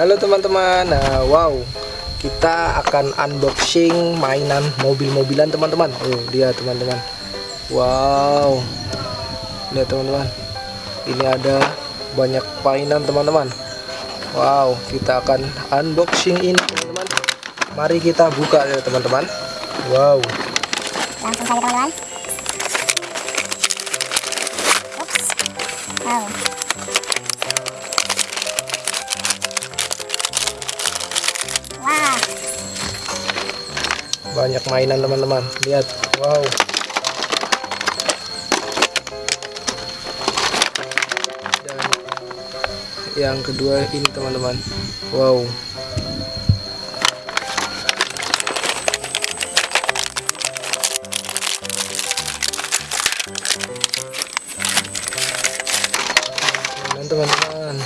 Halo teman-teman. Nah, Wow. Kita akan unboxing mainan mobil-mobilan teman-teman. Oh dia teman-teman. Wow. Lihat teman-teman. Ini ada banyak mainan teman-teman. Wow kita akan unboxing ini teman-teman. Mari kita buka ya teman-teman. Wow. Langsung saja teman-teman. Ups. banyak mainan teman-teman. Lihat. Wow. Dan yang kedua ini teman-teman. Wow. Teman-teman